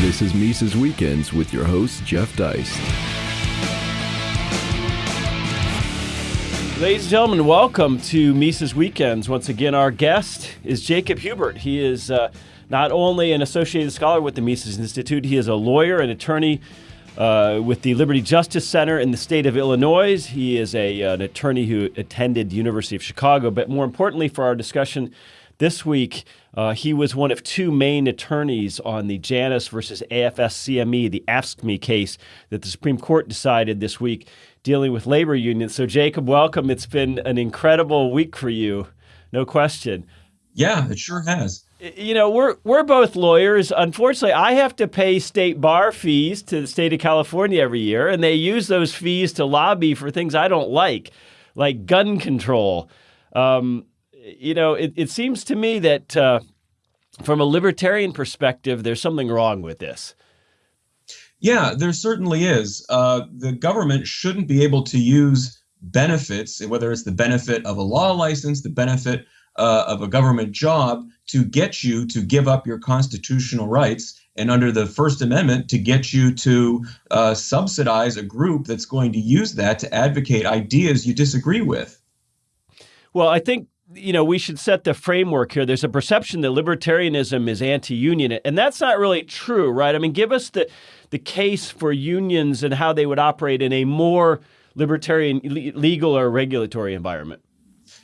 This is Mises Weekends with your host, Jeff Deist. Ladies and gentlemen, welcome to Mises Weekends. Once again, our guest is Jacob Huebert. He is uh, not only an associated scholar with the Mises Institute, he is a lawyer and attorney uh, with the Liberty Justice Center in the state of Illinois. He is a, an attorney who attended the University of Chicago, but more importantly for our discussion this week, uh, he was one of two main attorneys on the Janus versus AFSCME, the AFSCME case that the Supreme Court decided this week dealing with labor unions. So, Jacob, welcome. It's been an incredible week for you, no question. Yeah, it sure has. You know, we're we're both lawyers. Unfortunately, I have to pay state bar fees to the state of California every year, and they use those fees to lobby for things I don't like, like gun control. Um, you know, it, it seems to me that uh, from a libertarian perspective, there's something wrong with this. Yeah, there certainly is. Uh, the government shouldn't be able to use benefits, whether it's the benefit of a law license, the benefit uh, of a government job, to get you to give up your constitutional rights. And under the First Amendment, to get you to uh, subsidize a group that's going to use that to advocate ideas you disagree with. Well, I think you know, we should set the framework here. There's a perception that libertarianism is anti-union, and that's not really true, right? I mean, give us the the case for unions and how they would operate in a more libertarian legal or regulatory environment.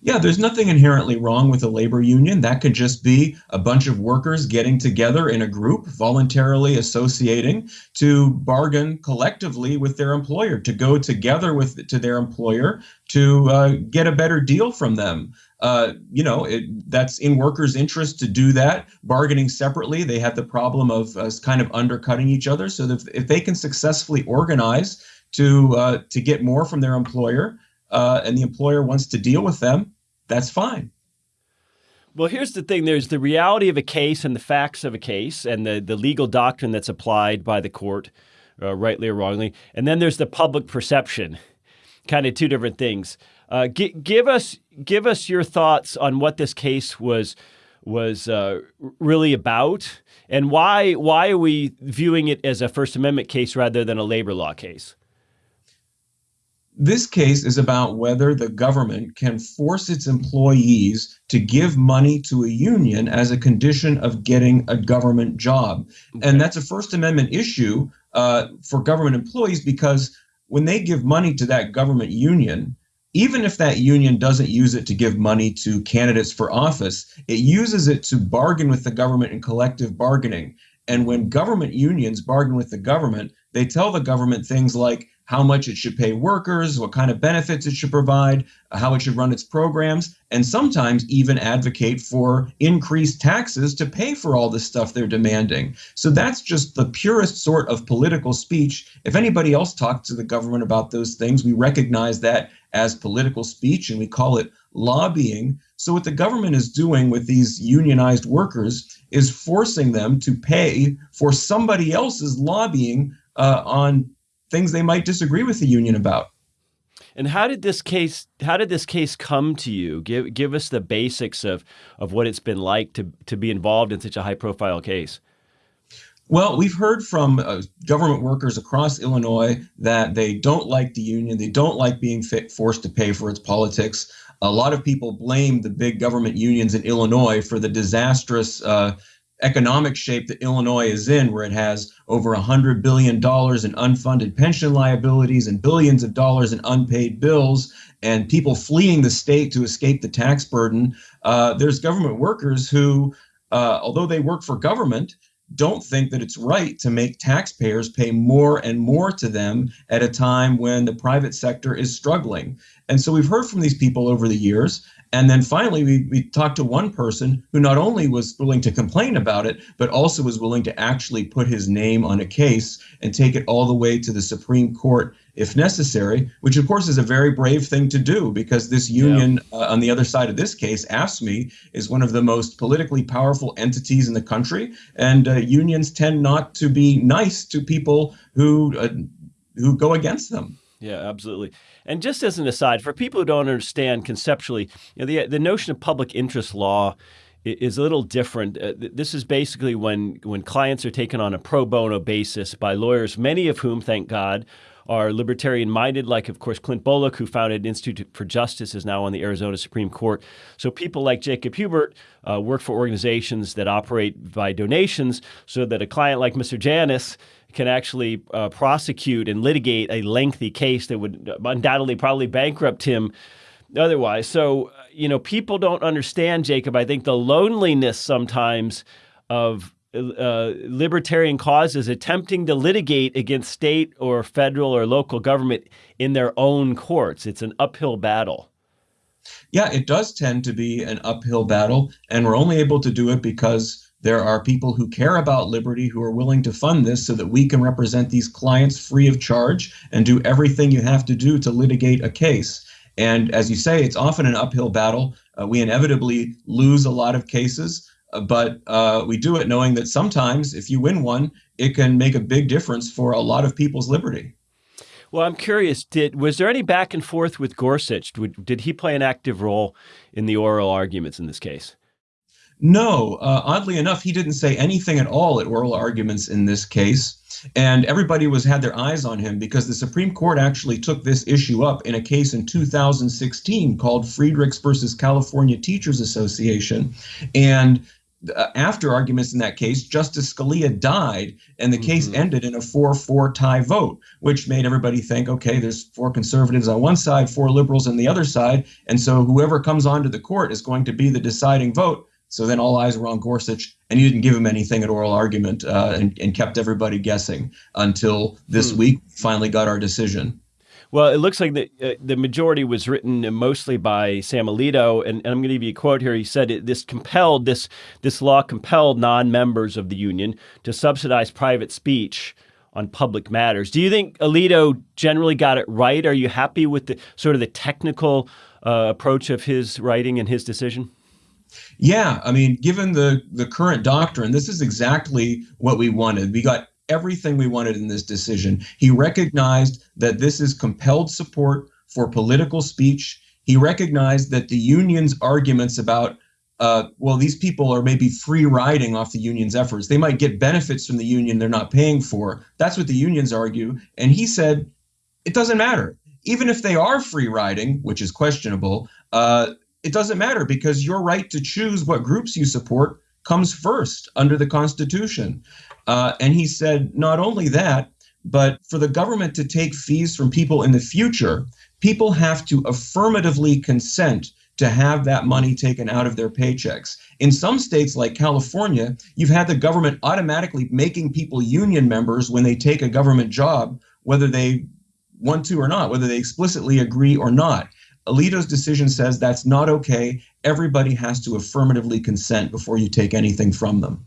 Yeah, there's nothing inherently wrong with a labor union. That could just be a bunch of workers getting together in a group, voluntarily associating to bargain collectively with their employer, to go together with to their employer to uh, get a better deal from them. Uh, you know, it, that's in workers' interest to do that. Bargaining separately, they have the problem of uh, kind of undercutting each other. So if, if they can successfully organize to uh, to get more from their employer, uh, and the employer wants to deal with them, that's fine. Well, here's the thing there's the reality of a case and the facts of a case and the, the legal doctrine that's applied by the court, uh, rightly or wrongly. And then there's the public perception, kind of two different things. Uh, give us give us your thoughts on what this case was was uh, really about, and why why are we viewing it as a First Amendment case rather than a labor law case? This case is about whether the government can force its employees to give money to a union as a condition of getting a government job. Okay. And that's a First Amendment issue uh, for government employees because when they give money to that government union, even if that union doesn't use it to give money to candidates for office, it uses it to bargain with the government in collective bargaining. And when government unions bargain with the government, they tell the government things like, how much it should pay workers, what kind of benefits it should provide, how it should run its programs, and sometimes even advocate for increased taxes to pay for all the stuff they're demanding. So that's just the purest sort of political speech. If anybody else talks to the government about those things, we recognize that as political speech and we call it lobbying. So what the government is doing with these unionized workers is forcing them to pay for somebody else's lobbying uh, on things they might disagree with the union about. And how did this case how did this case come to you? Give give us the basics of of what it's been like to to be involved in such a high profile case. Well, we've heard from uh, government workers across Illinois that they don't like the union. They don't like being fit, forced to pay for its politics. A lot of people blame the big government unions in Illinois for the disastrous uh, economic shape that Illinois is in, where it has over $100 billion in unfunded pension liabilities and billions of dollars in unpaid bills, and people fleeing the state to escape the tax burden. Uh, there's government workers who, uh, although they work for government, don't think that it's right to make taxpayers pay more and more to them at a time when the private sector is struggling. And so we've heard from these people over the years. And then finally, we, we talked to one person who not only was willing to complain about it, but also was willing to actually put his name on a case and take it all the way to the Supreme Court if necessary, which of course is a very brave thing to do because this union yeah. uh, on the other side of this case, AFSCME, is one of the most politically powerful entities in the country. And uh, unions tend not to be nice to people who, uh, who go against them. Yeah, absolutely. And just as an aside, for people who don't understand conceptually, you know, the the notion of public interest law is a little different. Uh, this is basically when when clients are taken on a pro bono basis by lawyers, many of whom, thank God, are libertarian minded, like, of course, Clint Bolick, who founded Institute for Justice, is now on the Arizona Supreme Court. So people like Jacob Huebert uh, work for organizations that operate by donations so that a client like Mr. Janus can actually uh, prosecute and litigate a lengthy case that would undoubtedly probably bankrupt him otherwise. So, uh, you know, people don't understand, Jacob, I think the loneliness sometimes of uh, libertarian causes attempting to litigate against state or federal or local government in their own courts. It's an uphill battle. Yeah, it does tend to be an uphill battle, and we're only able to do it because there are people who care about liberty who are willing to fund this so that we can represent these clients free of charge and do everything you have to do to litigate a case. And as you say, it's often an uphill battle. Uh, we inevitably lose a lot of cases. But uh, we do it knowing that sometimes if you win one, it can make a big difference for a lot of people's liberty. Well, I'm curious. Did was there any back and forth with Gorsuch? Did, did he play an active role in the oral arguments in this case? No, uh, oddly enough, he didn't say anything at all at oral arguments in this case. And everybody was had their eyes on him because the Supreme Court actually took this issue up in a case in 2016 called Friedrichs versus California Teachers Association. And after arguments in that case, Justice Scalia died, and the mm-hmm. case ended in a 4 4 tie vote, which made everybody think okay, there's four conservatives on one side, four liberals on the other side. And so whoever comes onto the court is going to be the deciding vote. So then all eyes were on Gorsuch, and he didn't give him anything at oral argument uh, and, and, kept everybody guessing until this hmm. week finally got our decision. Well, it looks like the uh, the majority was written mostly by Sam Alito, and, and I'm going to give you a quote here. He said this compelled this this law compelled non-members of the union to subsidize private speech on public matters. Do you think Alito generally got it right? Are you happy with the sort of the technical uh, approach of his writing and his decision? Yeah, I mean, given the the current doctrine, this is exactly what we wanted. We got everything we wanted in this decision. He recognized that this is compelled support for political speech. He recognized that the union's arguments about, uh, well, these people are maybe free riding off the union's efforts. They might get benefits from the union they're not paying for. That's what the unions argue. And he said, it doesn't matter. Even if they are free riding, which is questionable, uh, it doesn't matter because your right to choose what groups you support comes first under the Constitution. Uh, and he said not only that, but for the government to take fees from people in the future, people have to affirmatively consent to have that money taken out of their paychecks. In some states like California, you've had the government automatically making people union members when they take a government job, whether they want to or not, whether they explicitly agree or not. Alito's decision says that's not okay. Everybody has to affirmatively consent before you take anything from them.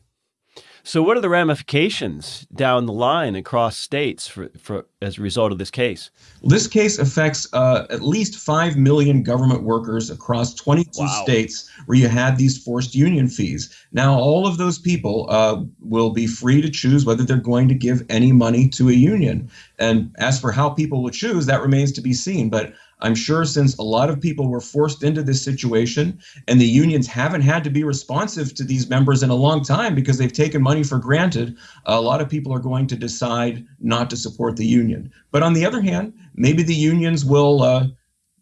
So, what are the ramifications down the line across states for, for as a result of this case? This case affects uh, at least 5 million government workers across 22 wow. states where you had these forced union fees. Now, all of those people uh, will be free to choose whether they're going to give any money to a union. And as for how people will choose, that remains to be seen. But I'm sure since a lot of people were forced into this situation and the unions haven't had to be responsive to these members in a long time because they've taken money for granted, a lot of people are going to decide not to support the union. But on the other hand, maybe the unions will uh,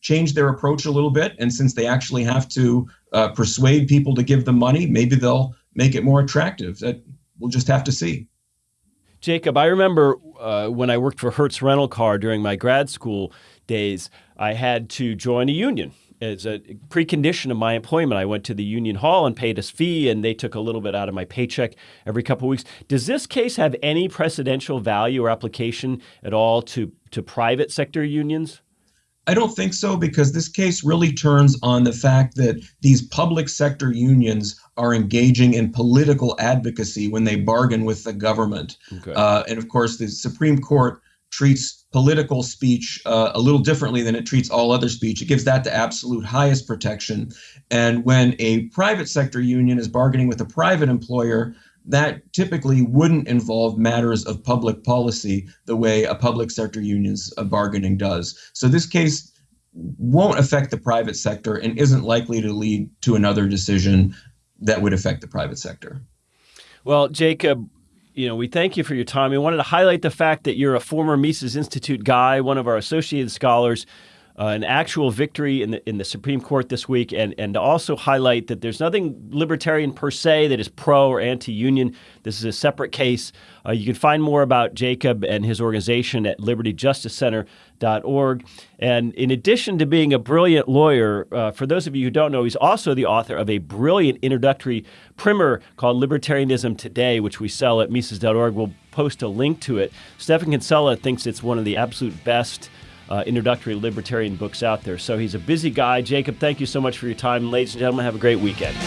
change their approach a little bit. And since they actually have to uh, persuade people to give them money, maybe they'll make it more attractive. That we'll just have to see. Jacob, I remember uh, when I worked for Hertz Rental Car during my grad school days, I had to join a union as a precondition of my employment. I went to the union hall and paid a fee, and they took a little bit out of my paycheck every couple of weeks. Does this case have any precedential value or application at all to, to private sector unions? I don't think so because this case really turns on the fact that these public sector unions are engaging in political advocacy when they bargain with the government. Okay. Uh, and of course, the Supreme Court treats political speech uh, a little differently than it treats all other speech. It gives that the absolute highest protection. And when a private sector union is bargaining with a private employer, that typically wouldn't involve matters of public policy the way a public sector union's uh, bargaining does. So this case won't affect the private sector and isn't likely to lead to another decision that would affect the private sector. Well, Jacob, you know, we thank you for your time. We wanted to highlight the fact that you're a former Mises Institute guy, one of our associated scholars uh, an actual victory in the in the Supreme Court this week, and and to also highlight that there's nothing libertarian per se that is pro or anti-union. This is a separate case. Uh, you can find more about Jacob and his organization at LibertyJusticeCenter.org. And in addition to being a brilliant lawyer, uh, for those of you who don't know, he's also the author of a brilliant introductory primer called Libertarianism Today, which we sell at Mises.org. We'll post a link to it. Stephan Kinsella thinks it's one of the absolute best uh, introductory libertarian books out there. So he's a busy guy. Jacob, thank you so much for your time. Ladies and gentlemen, have a great weekend.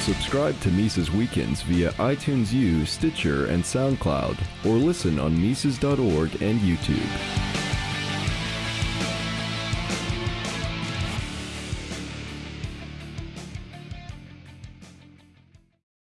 Subscribe to Mises Weekends via iTunes U, Stitcher, and SoundCloud, or listen on Mises.org and YouTube.